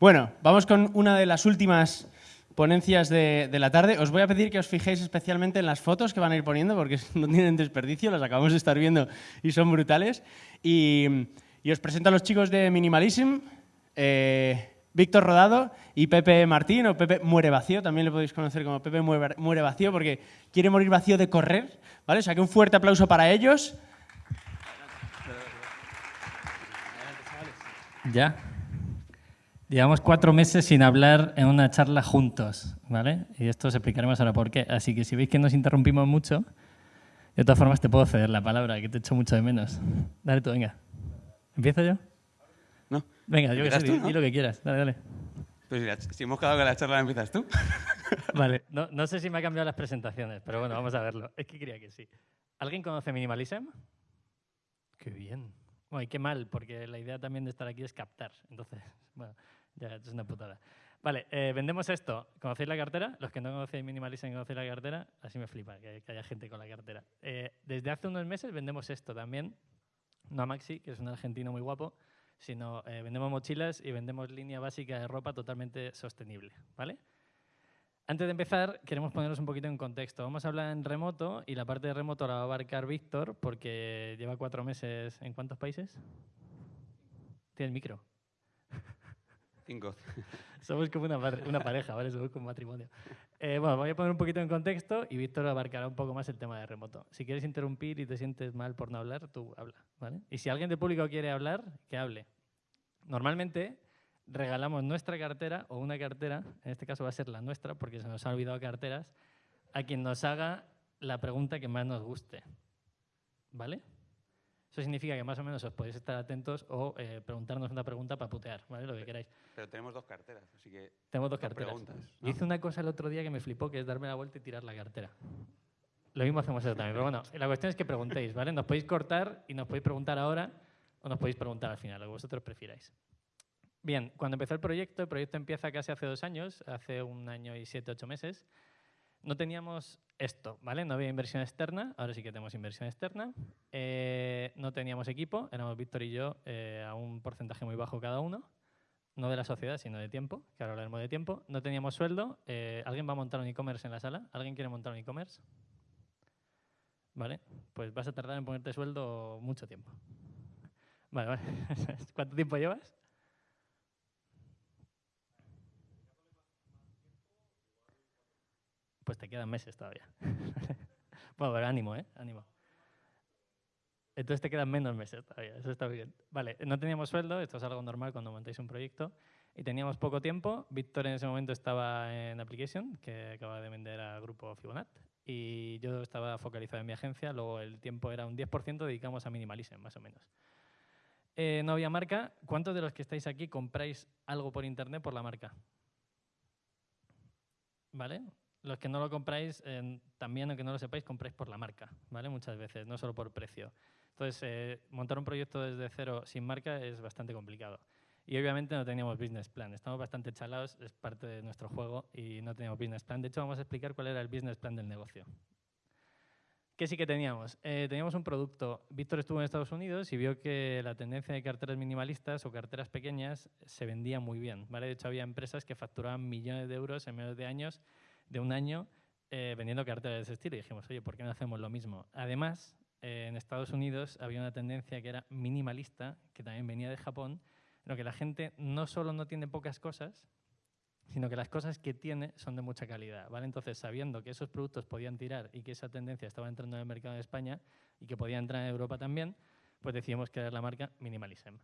Bueno, vamos con una de las últimas ponencias de, la tarde. Os voy a pedir que os fijéis especialmente en las fotos que van a ir poniendo porque no tienen desperdicio, las acabamos de estar viendo y son brutales. Y, os presento a los chicos de Minimalism, eh, Víctor Rodado y Pepe Martín, o Pepe Muere Vacío, también le podéis conocer como Pepe Muere Vacío porque quiere morir vacío de correr. ¿vale? O sea que un fuerte aplauso para ellos. Ya. Llevamos cuatro meses sin hablar en una charla juntos, ¿vale? Y esto os explicaremos ahora por qué. Así que si veis que nos interrumpimos mucho, de todas formas te puedo ceder la palabra, que te echo mucho de menos. Dale tú, venga. ¿Empiezo yo? No. Venga, yo que sé, di, lo que quieras. Dale, dale. Pues si hemos quedado que la charla la empiezas tú. vale, no, no sé si me ha cambiado las presentaciones, pero bueno, vamos a verlo. Es que quería que sí. ¿Alguien conoce Minimalism? Qué bien. Bueno, y qué mal, porque la idea también de estar aquí es captar. Entonces, bueno, ya, es una putada. Vale, eh, vendemos esto. ¿Conocéis la cartera? Los que no conocéis Minimalism conocéis la cartera, así me flipa que, haya gente con la cartera. Eh, desde hace unos meses vendemos esto también. No a Maxi, que es un argentino muy guapo, sino eh, vendemos mochilas y vendemos línea básica de ropa totalmente sostenible. ¿vale? Antes de empezar, queremos ponernos un poquito en contexto. Vamos a hablar en remoto y la parte de remoto la va a abarcar Víctor porque lleva cuatro meses en cuántos países? Tiene el micro. Somos como una, pareja, ¿vale? Somos como un matrimonio. Eh, bueno, voy a poner un poquito en contexto y Víctor abarcará un poco más el tema de remoto. Si quieres interrumpir y te sientes mal por no hablar, tú habla, ¿vale? Y si alguien del público quiere hablar, que hable. Normalmente regalamos nuestra cartera o una cartera, en este caso va a ser la nuestra porque se nos ha olvidado carteras, a quien nos haga la pregunta que más nos guste. ¿Vale? Eso significa que más o menos os podéis estar atentos o eh, preguntarnos una pregunta para putear, ¿vale? Lo que queráis. Pero tenemos dos carteras, así que... Tenemos dos carteras. Yo hice una cosa el otro día que me flipó, que es darme la vuelta y tirar la cartera. Lo mismo hacemos eso también. Pero bueno, la cuestión es que preguntéis, ¿vale? Nos podéis cortar y nos podéis preguntar ahora o nos podéis preguntar al final, lo que vosotros prefiráis. Bien, cuando empezó el proyecto, el proyecto empieza casi hace dos años, hace un año y siete, ocho meses, no teníamos esto, ¿vale? No había inversión externa, ahora sí que tenemos inversión externa. Eh, no teníamos equipo, éramos Víctor y yo eh, a un porcentaje muy bajo cada uno, no de la sociedad, sino de tiempo, que ahora hablaremos de tiempo. No teníamos sueldo. Eh, ¿Alguien va a montar un e-commerce en la sala? ¿Alguien quiere montar un e-commerce? ¿Vale? Pues vas a tardar en ponerte sueldo mucho tiempo. Vale, vale. ¿Cuánto tiempo llevas? Pues te quedan meses todavía. bueno, pero ánimo, ¿eh? Ánimo. Entonces te quedan menos meses todavía, eso está bien. Vale, no teníamos sueldo, esto es algo normal cuando montáis un proyecto, y teníamos poco tiempo. Víctor en ese momento estaba en Application, que acaba de vender al grupo Fibonat, y yo estaba focalizado en mi agencia, luego el tiempo era un 10% dedicamos a Minimalism, más o menos. Eh, no había marca. ¿Cuántos de los que estáis aquí compráis algo por internet por la marca? ¿Vale? Los que no lo compráis, también aunque no lo sepáis, compráis por la marca, ¿vale? Muchas veces, no solo por precio. Entonces, eh, montar un proyecto desde cero sin marca es bastante complicado. Y obviamente no teníamos business plan. Estamos bastante chalados, es parte de nuestro juego y no teníamos business plan. De hecho, vamos a explicar cuál era el business plan del negocio. ¿Qué sí que teníamos? Eh, teníamos un producto. Víctor estuvo en Estados Unidos y vio que la tendencia de carteras minimalistas o carteras pequeñas se vendía muy bien. ¿vale? De hecho, había empresas que facturaban millones de euros en menos de años de un año eh, vendiendo carteras de ese estilo y dijimos, oye, ¿por qué no hacemos lo mismo? Además, eh, en Estados Unidos había una tendencia que era minimalista, que también venía de Japón, en lo que la gente no solo no tiene pocas cosas, sino que las cosas que tiene son de mucha calidad. ¿vale? Entonces, sabiendo que esos productos podían tirar y que esa tendencia estaba entrando en el mercado de España y que podía entrar en Europa también, pues decidimos crear la marca Minimalism.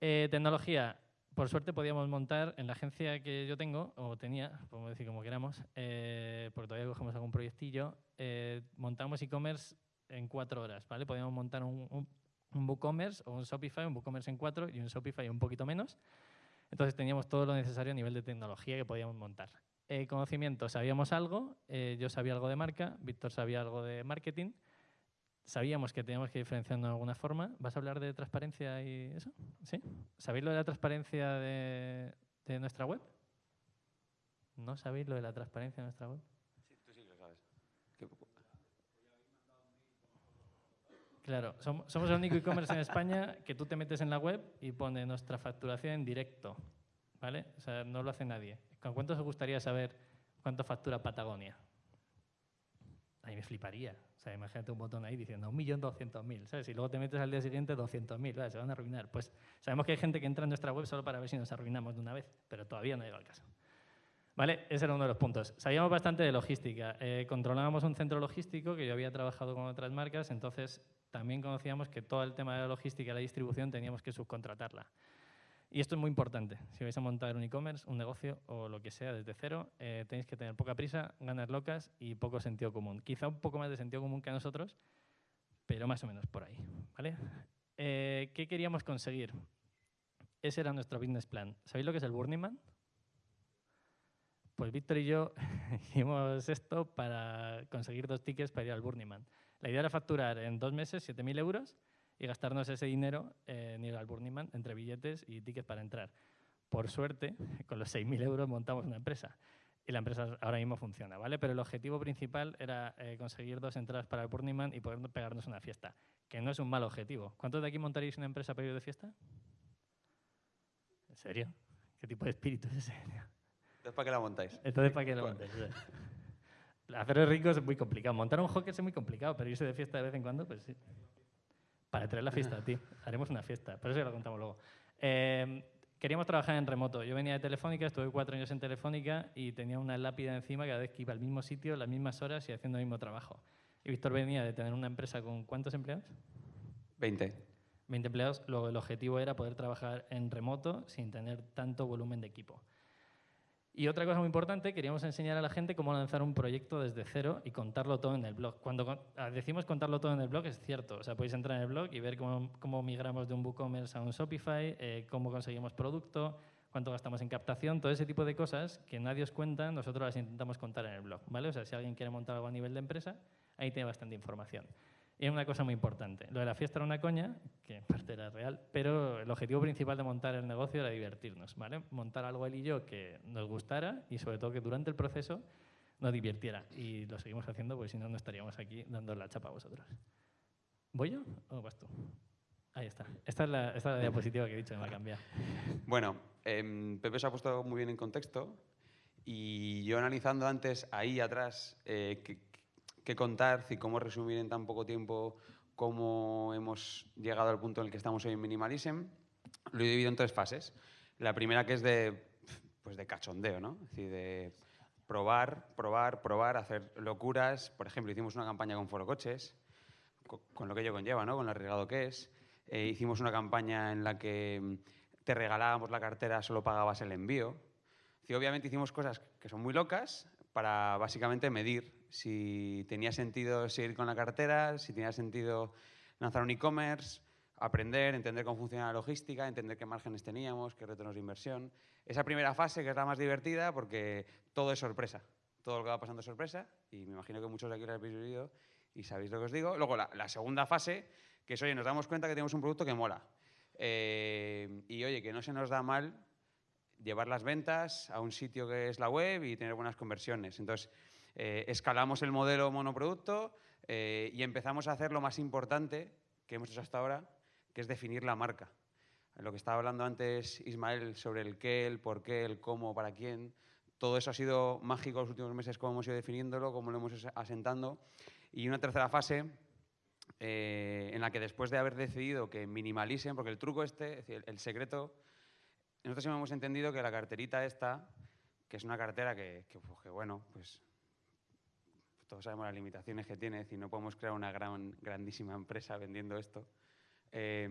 Eh, tecnología, por suerte podíamos montar en la agencia que yo tengo, o tenía, podemos decir como queramos, eh, porque todavía cogemos algún proyectillo, eh, montamos e-commerce en cuatro horas, ¿vale? Podíamos montar un, un, un WooCommerce o un Shopify, un WooCommerce en cuatro y un Shopify un poquito menos. Entonces teníamos todo lo necesario a nivel de tecnología que podíamos montar. Eh, conocimiento, sabíamos algo, yo sabía algo de marca, Víctor sabía algo de marketing, sabíamos que teníamos que diferenciarnos de alguna forma. ¿Vas a hablar de transparencia y eso? ¿Sí? ¿Sabéis lo de la transparencia de, nuestra web? ¿No sabéis lo de la transparencia de nuestra web? Sí, tú sí lo sabes. Claro, somos, el único e-commerce en España que tú te metes en la web y pone nuestra facturación en directo. ¿vale? O sea, no lo hace nadie. ¿Con cuánto os gustaría saber cuánto factura Patagonia? A mí me fliparía. Sea, imagínate un botón ahí diciendo 1.200.000, ¿sabes? Y luego te metes al día siguiente 200.000, se van a arruinar. Pues sabemos que hay gente que entra en nuestra web solo para ver si nos arruinamos de una vez, pero todavía no llega al caso. ¿Vale? Ese era uno de los puntos. Sabíamos bastante de logística. Eh, controlábamos un centro logístico que yo había trabajado con otras marcas, entonces también conocíamos que todo el tema de la logística y la distribución teníamos que subcontratarla. Y esto es muy importante. Si vais a montar un e-commerce, un negocio o lo que sea desde cero, eh, tenéis que tener poca prisa, ganas locas y poco sentido común. Quizá un poco más de sentido común que a nosotros, pero más o menos por ahí. ¿vale? Eh, ¿Qué queríamos conseguir? Ese era nuestro business plan. ¿Sabéis lo que es el Burning Man? Pues Víctor y yo hicimos esto para conseguir dos tickets para ir al Burning Man. La idea era facturar en dos meses 7.000 euros y gastarnos ese dinero en ir al Burning Man entre billetes y tickets para entrar. Por suerte, con los 6.000 euros montamos una empresa y la empresa ahora mismo funciona, ¿vale? Pero el objetivo principal era eh, conseguir dos entradas para el Burning Man y poder pegarnos una fiesta, que no es un mal objetivo. ¿Cuántos de aquí montaréis una empresa para ir de fiesta? ¿En serio? ¿Qué tipo de espíritu es ese? Entonces, ¿para qué la montáis? Entonces, ¿para qué la montáis? Hacer ricos es muy complicado. Montar un hockey es muy complicado, pero irse de fiesta de vez en cuando, pues sí. Para traer la fiesta a ti. Haremos una fiesta, pero eso ya lo contamos luego. Eh, queríamos trabajar en remoto. Yo venía de Telefónica, estuve cuatro años en Telefónica y tenía una lápida encima cada vez que iba al mismo sitio, las mismas horas y haciendo el mismo trabajo. Y Víctor venía de tener una empresa con ¿cuántos empleados? 20. 20 empleados. Luego el objetivo era poder trabajar en remoto sin tener tanto volumen de equipo. Y otra cosa muy importante, queríamos enseñar a la gente cómo lanzar un proyecto desde cero y contarlo todo en el blog. Cuando ah, decimos contarlo todo en el blog es cierto, o sea, podéis entrar en el blog y ver cómo, migramos de un WooCommerce a un Shopify, eh, cómo conseguimos producto, cuánto gastamos en captación, todo ese tipo de cosas que nadie os cuenta, nosotros las intentamos contar en el blog, ¿vale? O sea, si alguien quiere montar algo a nivel de empresa, ahí tiene bastante información. Es una cosa muy importante. Lo de la fiesta era una coña, que en parte era real, pero el objetivo principal de montar el negocio era divertirnos, ¿vale? Montar algo él y yo que nos gustara y sobre todo que durante el proceso nos divirtiera. Y lo seguimos haciendo porque si no, no estaríamos aquí dando la chapa a vosotros. ¿Voy yo o vas tú? Ahí está. Esta es la, esta es la diapositiva que he dicho, me va a cambiar. Bueno, eh, Pepe se ha puesto muy bien en contexto y yo analizando antes ahí atrás eh, que, qué contar y cómo resumir en tan poco tiempo cómo hemos llegado al punto en el que estamos hoy en Minimalism, lo he dividido en tres fases. La primera que es de, pues de cachondeo, ¿no? Es decir, de probar, probar, probar, hacer locuras. Por ejemplo, hicimos una campaña con Foro Coches, con, lo que ello conlleva, ¿no? Con lo arriesgado que es. Eh, hicimos una campaña en la que mm, te regalábamos la cartera, solo pagabas el envío. Y obviamente hicimos cosas que son muy locas para básicamente medir si tenía sentido seguir con la cartera, si tenía sentido lanzar un e-commerce, aprender, entender cómo funciona la logística, entender qué márgenes teníamos, qué retornos de inversión. Esa primera fase que es la más divertida porque todo es sorpresa. Todo lo que va pasando es sorpresa y me imagino que muchos de aquí lo habéis vivido y sabéis lo que os digo. Luego la, segunda fase, que es, oye, nos damos cuenta que tenemos un producto que mola. Eh, y oye, que no se nos da mal llevar las ventas a un sitio que es la web y tener buenas conversiones. Entonces, eh, escalamos el modelo monoproducto eh, y empezamos a hacer lo más importante que hemos hecho hasta ahora, que es definir la marca. Lo que estaba hablando antes Ismael sobre el qué, el por qué, el cómo, para quién, todo eso ha sido mágico los últimos meses, cómo hemos ido definiéndolo, cómo lo hemos ido asentando. Y una tercera fase eh, en la que después de haber decidido que minimalicen, porque el truco este, el, secreto, nosotros hemos entendido que la carterita esta, que es una cartera que, que pues, bueno, pues todos sabemos las limitaciones que tiene, y no podemos crear una gran, grandísima empresa vendiendo esto. Eh,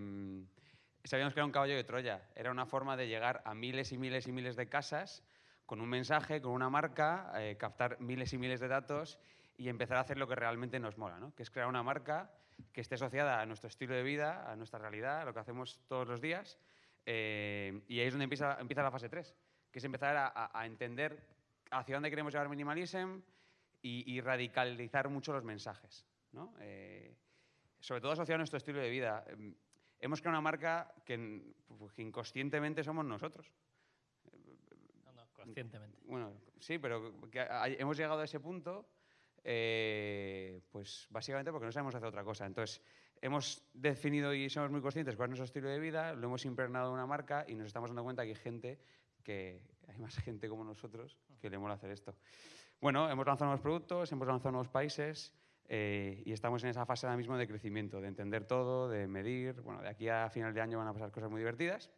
sabíamos que era un caballo de Troya, era una forma de llegar a miles y miles y miles de casas con un mensaje, con una marca, eh, captar miles y miles de datos y empezar a hacer lo que realmente nos mola, ¿no? que es crear una marca que esté asociada a nuestro estilo de vida, a nuestra realidad, a lo que hacemos todos los días. Eh, y ahí es donde empieza, empieza la fase 3, que es empezar a, a entender hacia dónde queremos llevar minimalism, y, radicalizar mucho los mensajes. ¿no? Eh, sobre todo asociado a nuestro estilo de vida. Em, hemos creado una marca que, pues, inconscientemente somos nosotros. No, no, conscientemente. Bueno, sí, pero hemos llegado a ese punto, eh, pues básicamente porque no sabemos hacer otra cosa. Entonces, hemos definido y somos muy conscientes cuál es nuestro estilo de vida, lo hemos impregnado en una marca y nos estamos dando cuenta que hay gente que hay más gente como nosotros que le mola hacer esto. Bueno, hemos lanzado nuevos productos, hemos lanzado nuevos países eh, y estamos en esa fase ahora mismo de crecimiento, de entender todo, de medir. Bueno, de aquí a final de año van a pasar cosas muy divertidas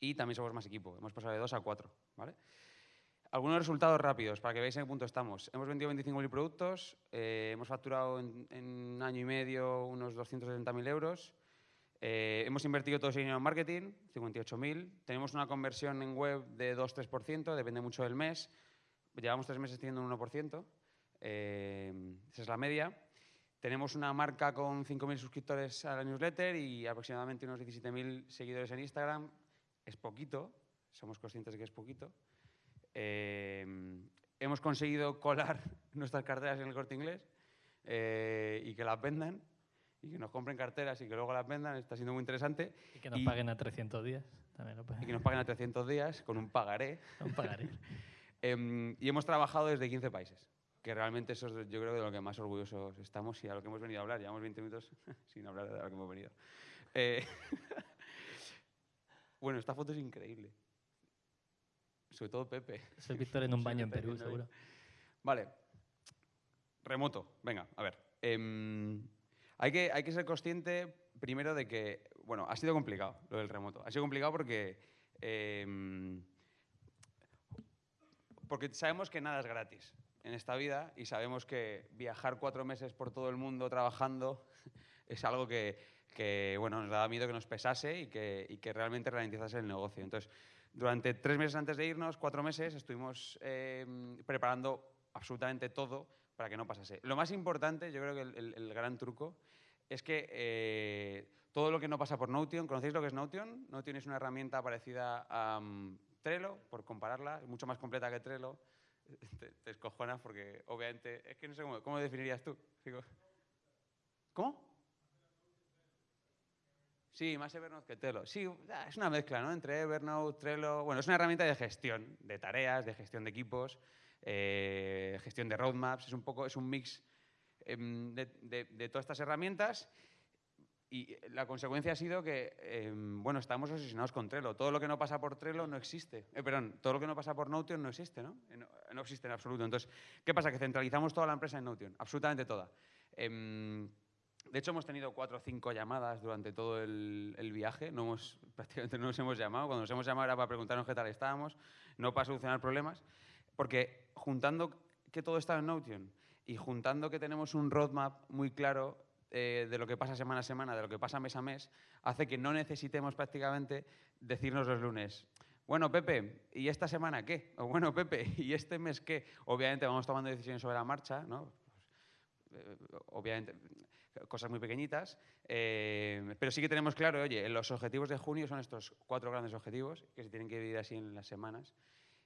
y también somos más equipo. Hemos pasado de dos a cuatro, ¿vale? Algunos resultados rápidos para que veáis en qué punto estamos. Hemos vendido 25.000 productos, eh, hemos facturado en, en, un año y medio unos 270.000 euros. Eh, hemos invertido todo ese dinero en marketing, 58.000. Tenemos una conversión en web de 2-3%, depende mucho del mes. Llevamos tres meses teniendo un 1%. Eh, esa es la media. Tenemos una marca con 5.000 suscriptores a la newsletter y aproximadamente unos 17.000 seguidores en Instagram. Es poquito, somos conscientes de que es poquito. Eh, hemos conseguido colar nuestras carteras en el corte inglés eh, y que las vendan y que nos compren carteras y que luego las vendan, está siendo muy interesante. Y que nos y, paguen a 300 días. También lo y que nos paguen a 300 días con un pagaré. un pagaré. Eh, y hemos trabajado desde 15 países, que realmente eso es yo creo de lo que más orgullosos estamos y a lo que hemos venido a hablar. Llevamos 20 minutos sin hablar de lo que hemos venido. Eh, bueno, esta foto es increíble. Sobre todo Pepe. Soy Víctor en un baño en Perú, seguro. Vale. Remoto. Venga, a ver. Eh, hay, que, hay que ser consciente primero de que, bueno, ha sido complicado lo del remoto. Ha sido complicado porque, eh, porque sabemos que nada es gratis en esta vida y sabemos que viajar cuatro meses por todo el mundo trabajando es algo que, que bueno, nos daba miedo que nos pesase y que, y que realmente ralentizase el negocio. Entonces, durante tres meses antes de irnos, cuatro meses, estuvimos eh, preparando absolutamente todo para que no pasase. Lo más importante, yo creo que el, el, el gran truco, es que eh, todo lo que no pasa por Notion, ¿conocéis lo que es Notion? Notion es una herramienta parecida a um, Trello, por compararla, es mucho más completa que Trello. Te, te escojonas porque, obviamente, es que no sé cómo, ¿cómo definirías tú? ¿Cómo? Sí, más Evernote que Trello. Sí, es una mezcla, ¿no? Entre Evernote, Trello. Bueno, es una herramienta de gestión de tareas, de gestión de equipos, eh, gestión de roadmaps. Es un poco, es un mix de, de, todas estas herramientas. Y la consecuencia ha sido que, eh, bueno, estamos obsesionados con Trello. Todo lo que no pasa por Trello no existe. Eh, perdón, todo lo que no pasa por Notion no existe, ¿no? No, no existe en absoluto. Entonces, ¿qué pasa? Que centralizamos toda la empresa en Notion, absolutamente toda. Em, de hecho, hemos tenido cuatro o cinco llamadas durante todo el, el, viaje. No hemos, prácticamente no nos hemos llamado. Cuando nos hemos llamado era para preguntarnos qué tal estábamos, no para solucionar problemas. Porque juntando que todo está en Notion y juntando que tenemos un roadmap muy claro eh, de lo que pasa semana a semana, de lo que pasa mes a mes, hace que no necesitemos prácticamente decirnos los lunes, bueno, Pepe, ¿y esta semana qué? O bueno, Pepe, ¿y este mes qué? Obviamente vamos tomando decisiones sobre la marcha, ¿no? Eh, obviamente, cosas muy pequeñitas, eh, pero sí que tenemos claro, oye, los objetivos de junio son estos cuatro grandes objetivos que se tienen que dividir así en las semanas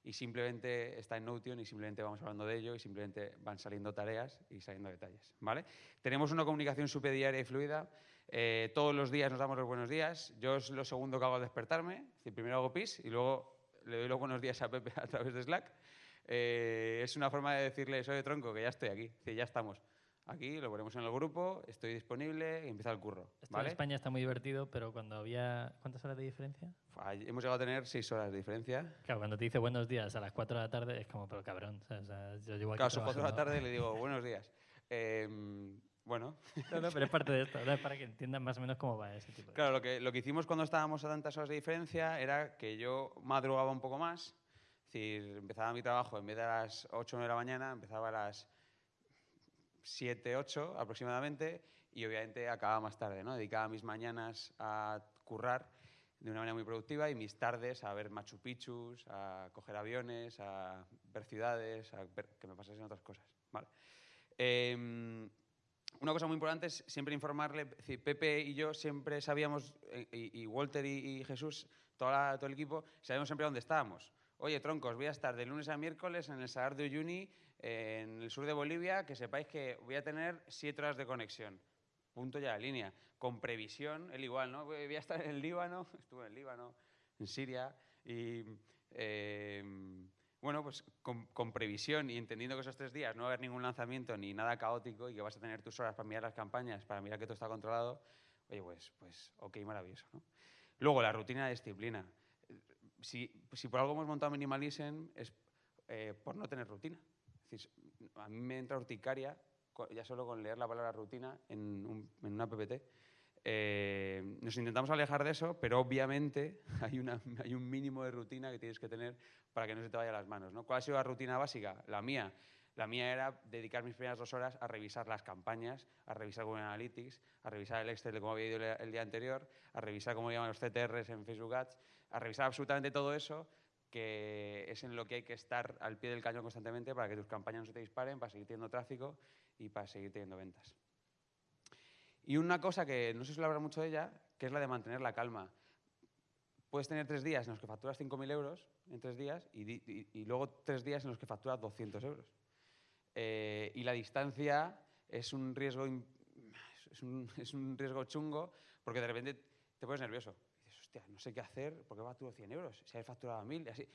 y simplemente está en Notion y simplemente vamos hablando de ello y simplemente van saliendo tareas y saliendo detalles, ¿vale? Tenemos una comunicación súper diaria y fluida, eh, todos los días nos damos los buenos días, yo es lo segundo que hago al despertarme, es primero hago pis y luego le doy los buenos días a Pepe a través de Slack, eh, es una forma de decirle, soy de tronco, que ya estoy aquí, que ya estamos. Aquí lo ponemos en el grupo, estoy disponible y empieza el curro. Esto ¿vale? en España está muy divertido, pero cuando había. ¿Cuántas horas de diferencia? Hemos llegado a tener seis horas de diferencia. Claro, cuando te dice buenos días a las 4 de la tarde es como, pero cabrón. O sea, yo llevo aquí claro, a las 4 de la tarde y le digo buenos días. Eh, bueno. No, no, pero es parte de esto, ¿no? es para que entiendan más o menos cómo va ese tipo de Claro, lo que, lo que hicimos cuando estábamos a tantas horas de diferencia era que yo madrugaba un poco más. Es decir, empezaba mi trabajo en vez de a las 8 o 9 de la mañana, empezaba a las 7, 8 aproximadamente y obviamente acababa más tarde, ¿no? Dedicaba mis mañanas a currar de una manera muy productiva y mis tardes a ver Machu Picchu, a coger aviones, a ver ciudades, a ver que me pasasen otras cosas. Vale. Eh, una cosa muy importante es siempre informarle, decir, Pepe y yo siempre sabíamos, y, y Walter y, y Jesús, la, todo el equipo, sabíamos siempre dónde estábamos. Oye, troncos, voy a estar de lunes a miércoles en el Salar de Uyuni, en el sur de Bolivia, que sepáis que voy a tener siete horas de conexión. Punto ya la línea. Con previsión, él igual, ¿no? Voy a estar en el Líbano, estuve en el Líbano, en Siria, y eh, bueno, pues con, con, previsión y entendiendo que esos tres días no va a haber ningún lanzamiento ni nada caótico y que vas a tener tus horas para mirar las campañas, para mirar que todo está controlado, oye, pues, pues ok, maravilloso, ¿no? Luego, la rutina de disciplina si, si por algo hemos montado Minimalism es eh, por no tener rutina. Decir, a mí me entra urticaria ya solo con leer la palabra rutina en, un- en una PPT. Eh, nos intentamos alejar de eso, pero obviamente hay, una, hay un mínimo de rutina que tienes que tener para que no se te vaya las manos. ¿no? ¿Cuál ha sido la rutina básica? La mía. La mía era dedicar mis primeras dos horas a revisar las campañas, a revisar Google Analytics, a revisar el Excel de cómo había ido el, el día anterior, a revisar cómo iban los CTRs en Facebook Ads, a revisar absolutamente todo eso que es en lo que hay que estar al pie del cañón constantemente para que tus campañas no se te disparen, para seguir teniendo tráfico y para seguir teniendo ventas. Y una cosa que no sé si lo mucho de ella, que es la de mantener la calma. Puedes tener tres días en los que facturas 5.000 euros en tres días y, y- y luego tres días en los que facturas 200 euros. Eh, y la distancia es un riesgo es un, es un riesgo chungo porque de repente te pones nervioso. No sé qué hacer, porque facturo 100 euros, si habéis facturado 1.000. y Así.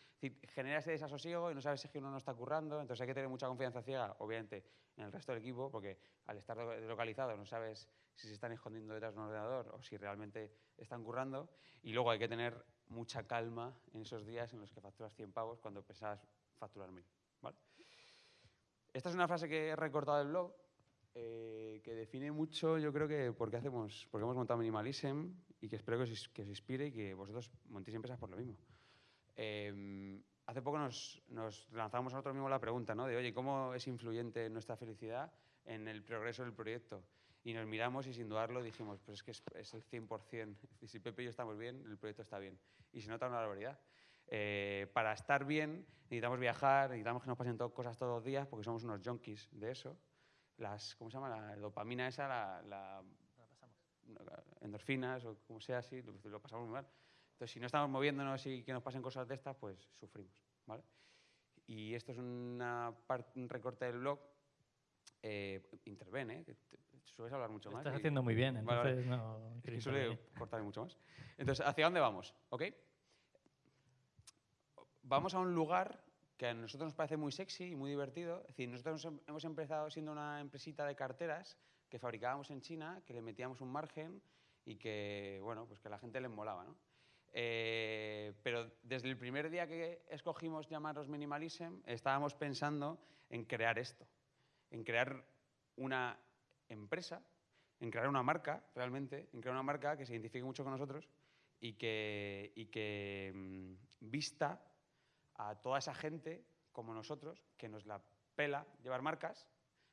Genera ese desasosiego y no sabes si uno no está currando, entonces hay que tener mucha confianza ciega, obviamente, en el resto del equipo, porque al estar lo- localizado no sabes si se están escondiendo detrás de un ordenador o si realmente están currando. Y luego hay que tener mucha calma en esos días en los que facturas 100 pavos cuando pensabas facturar 1.000. ¿vale? Esta es una frase que he recortado del blog, eh, que define mucho, yo creo que por qué hacemos, por qué hemos montado Minimalism y que espero que os, que os inspire y que vosotros montéis empresas por lo mismo. Eh, hace poco nos, nos lanzamos a nosotros mismos la pregunta, ¿no? De, oye, ¿cómo es influyente nuestra felicidad en el progreso del proyecto? Y nos miramos y sin dudarlo dijimos, pues es que es, es el 100%. Si Pepe y yo estamos bien, el proyecto está bien. Y se nota una barbaridad. Eh, para estar bien necesitamos viajar, necesitamos que nos pasen to- cosas todos los días porque somos unos junkies de eso. Las, ¿Cómo se llama? La dopamina esa, la, la- endorfinas o como sea así, lo, lo pasamos muy mal. Entonces, si no estamos moviéndonos y que nos pasen cosas de estas, pues sufrimos. ¿vale? Y esto es una un recorte del blog. Eh, intervene, ¿eh? sueles hablar mucho Lo más. estás y- haciendo muy bien, Vale, vale. entonces no... es que suele cortarme mucho más. Entonces, ¿hacia dónde vamos? ¿Ok? Vamos a un lugar que a nosotros nos parece muy sexy y muy divertido. Es decir, nosotros hem- hemos empezado siendo una empresita de carteras que fabricábamos en China, que le metíamos un margen y que, bueno, pues que a la gente le molaba, ¿no? Eh, pero desde el primer día que escogimos llamarnos Minimalism, estábamos pensando en crear esto, en crear una empresa, en crear una marca, realmente, en crear una marca que se identifique mucho con nosotros y que, y que mm, vista a toda esa gente como nosotros, que nos la pela llevar marcas,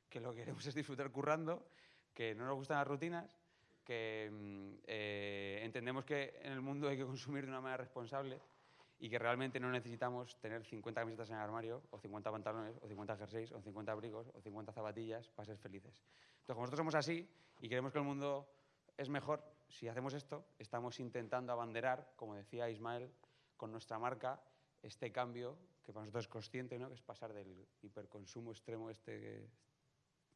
que lo que queremos es disfrutar currando, que no nos gustan las rutinas, que mm, eh, entendemos que en el mundo hay que consumir de una manera responsable y que realmente no necesitamos tener 50 camisetas en el armario, o 50 pantalones, o 50 jerseys, o 50 abrigos, o 50 zapatillas para ser felices. Entonces, como nosotros somos así y creemos que el mundo es mejor, si hacemos esto, estamos intentando abanderar, como decía Ismael, con nuestra marca, este cambio que para nosotros es consciente, ¿no? que es pasar del hiperconsumo extremo este que,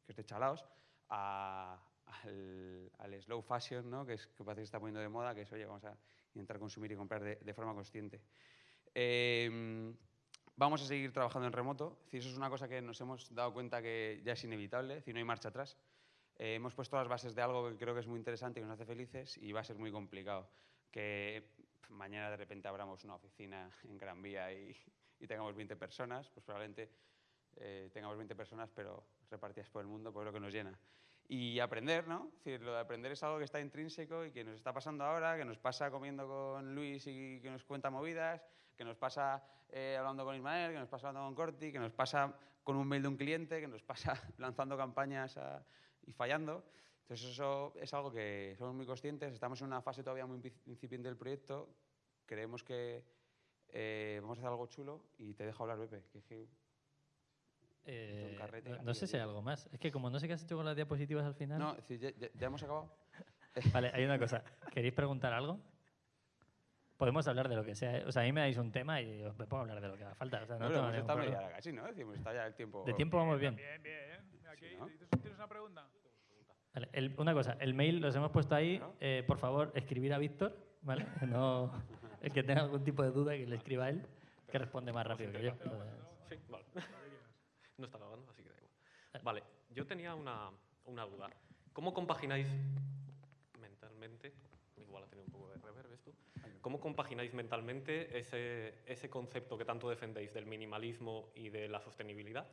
que es de chalaos a- al, al slow fashion, ¿no? que, es, que parece que está poniendo de moda, que es, oye, vamos a intentar consumir y comprar de, de forma consciente. Eh, vamos a seguir trabajando en remoto, es eso es una cosa que nos hemos dado cuenta que ya es inevitable, es no hay marcha atrás. Eh, hemos puesto las bases de algo que creo que es muy interesante que nos hace felices y va a ser muy complicado. Que mañana de repente abramos una oficina en Gran Vía y, tengamos 20 personas, pues probablemente eh, tengamos 20 personas, pero repartidas por el mundo, pues es lo que nos llena. Y aprender, ¿no? Es lo de aprender es algo que está intrínseco y que nos está pasando ahora, que nos pasa comiendo con Luis y que nos cuenta movidas, que nos pasa eh, hablando con Ismael, que nos pasa hablando con Corti, que nos pasa con un mail de un cliente, que nos pasa lanzando campañas y fallando. Entonces eso es algo que somos muy conscientes, estamos en una fase todavía muy inci- incipiente del proyecto, creemos que eh, vamos a hacer algo chulo y te dejo hablar, Pepe. Que, es que- Eh, un carrete no, sé si hay algo más. Es que como no sé qué has hecho con las diapositivas al final... no, decir, ya, ya- ya hemos acabado. Vale, hay una cosa. ¿Queréis preguntar algo? Podemos hablar de lo que sea. ¿eh? O sea, a mí me dais un tema y os a hablar de lo que haga falta. O sea, no No, media hora casi, ¿no? Decimos, está ya el tiempo. De tiempo vamos bien. Bien, bien. Aquí, Sí, ¿no? ¿tienes- ¿Tienes una pregunta? Vale, el- una cosa, el mail los hemos puesto ahí. Eh, por favor, escribir a Víctor, ¿vale? No, el que tenga algún tipo de duda que le escriba a él, que responde más rápido que yo. Entonces, Sí, vale. No está grabando, así que da igual. Vale, yo tenía una, una duda. ¿Cómo compagináis mentalmente, igual ha tenido un poco de reverb esto. ¿Cómo compagináis mentalmente ese, ese concepto que tanto defendéis del minimalismo y de la sostenibilidad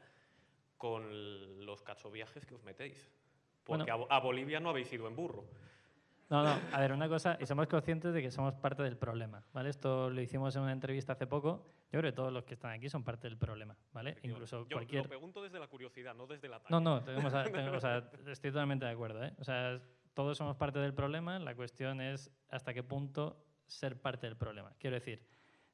con los cachoviajes que os metéis? Porque Bueno. a, a Bolivia no habéis ido en burro. No, no, a ver, una cosa, y somos conscientes de que somos parte del problema, ¿vale? Esto lo hicimos en una entrevista hace poco. Yo creo que todos los que están aquí son parte del problema, ¿vale? Incluso Yo cualquier... lo pregunto desde la curiosidad, no desde la. No, no, tenemos a- tenemos- o sea, estoy totalmente de acuerdo. ¿eh? O sea, todos somos parte del problema. La cuestión es hasta qué punto ser parte del problema. Quiero decir,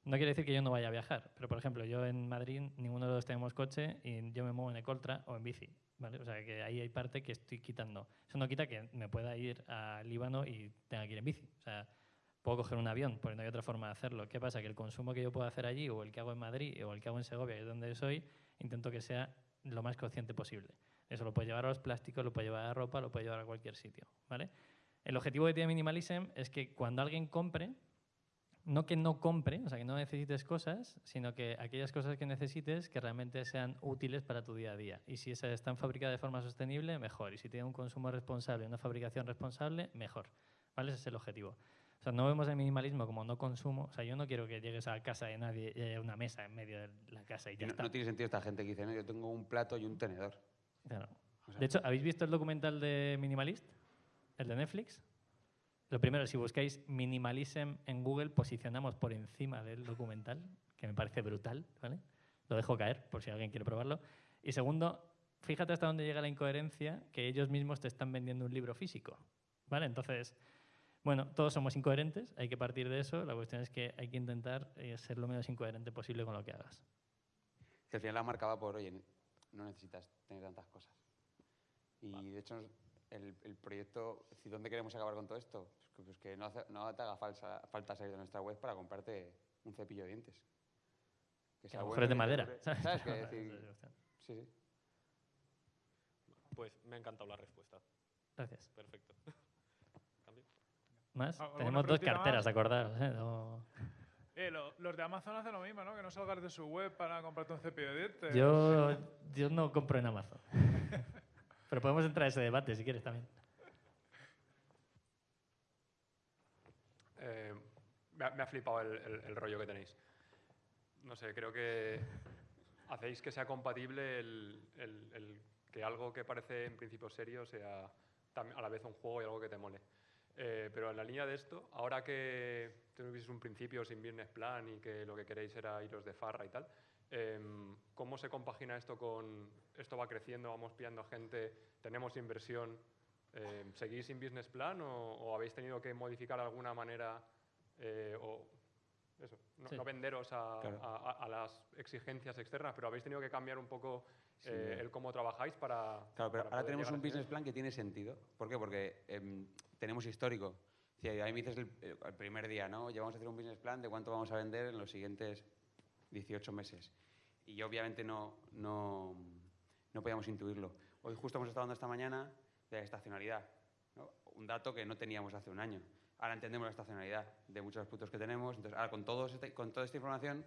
no quiere decir que yo no vaya a viajar, pero por ejemplo, yo en Madrid ninguno de los tenemos coche y yo me muevo en Ecoltra o en bici. ¿Vale? O sea, que ahí hay parte que estoy quitando. Eso no quita que me pueda ir a Líbano y tenga que ir en bici. O sea, puedo coger un avión, porque no hay otra forma de hacerlo. ¿Qué pasa? Que el consumo que yo puedo hacer allí, o el que hago en Madrid, o el que hago en Segovia, que es donde soy, intento que sea lo más consciente posible. Eso lo puede llevar a los plásticos, lo puede llevar a la ropa, lo puede llevar a cualquier sitio. ¿vale? El objetivo que tiene Minimalism es que cuando alguien compre, no que no compre, o sea, que no necesites cosas, sino que aquellas cosas que necesites que realmente sean útiles para tu día a día. Y si esas están fabricadas de forma sostenible, mejor. Y si tiene un consumo responsable, una fabricación responsable, mejor. ¿Vale? Ese es el objetivo. O sea, no vemos el minimalismo como no consumo. O sea, yo no quiero que llegues a casa de nadie y haya una mesa en medio de la casa y Y ya no, está. no tiene sentido esta gente que dice, no, yo tengo un plato y un tenedor. Claro. O sea, De hecho, ¿habéis visto el documental de Minimalist? ¿El de Netflix? Lo primero, si buscáis Minimalism en Google, posicionamos por encima del documental, que me parece brutal, ¿vale? Lo dejo caer, por si alguien quiere probarlo. Y segundo, fíjate hasta dónde llega la incoherencia que ellos mismos te están vendiendo un libro físico, ¿vale? Entonces, bueno, todos somos incoherentes, hay que partir de eso. La cuestión es que hay que intentar eh, ser lo menos incoherente posible con lo que hagas. al final la marca va por, oye, no necesitas tener tantas cosas. Y de hecho, el, el proyecto, decir, ¿dónde queremos acabar con todo esto? Pues que, pues que no, hace- no te haga falsa- falta salir de nuestra web para comprarte un cepillo de dientes. Que bueno de te madera. ¿sabes? Esa decir, sí, sí. Pues me ha encantado la respuesta. Gracias. Perfecto. Cambio. Más, ¿Alguna tenemos dos carteras, más? acordaros. ¿eh? No- Eh, lo- los de Amazon hacen lo mismo, ¿no? Que no salgas de su web para comprarte un cepillo de dientes. Yo, yo no compro en Amazon. Pero podemos entrar a ese debate si quieres también. Eh, me, ha, me ha flipado el, el- el rollo que tenéis. No sé, creo que hacéis que sea compatible el, el- que algo que parece en principio serio sea a la vez un juego y algo que te mole. Eh, pero en la línea de esto, ahora que tuvieseis un principio sin business plan y que lo que queréis era iros de farra y tal, em, ¿cómo se compagina esto con esto va creciendo, vamos pillando gente, tenemos inversión? Eh, ¿Seguís sin business plan o, o habéis tenido que modificar de alguna manera eh, o eso, no, Sí. no venderos a, Claro. a- a- las exigencias externas, pero habéis tenido que cambiar un poco Sí. eh, el cómo trabajáis para... Claro, pero para ahora tenemos un business plan que tiene sentido. ¿Por qué? Porque em, tenemos histórico. Si a mí me dices el, el primer día, ¿no? Ya vamos a hacer un business plan de cuánto vamos a vender en los siguientes 18 meses. Y obviamente no, no, no podíamos intuirlo. Hoy justo hemos estado hablando esta mañana de la estacionalidad. ¿no? Un dato que no teníamos hace un año. Ahora entendemos la estacionalidad de muchos de los productos que tenemos. Entonces, ahora con, todos este- con toda esta información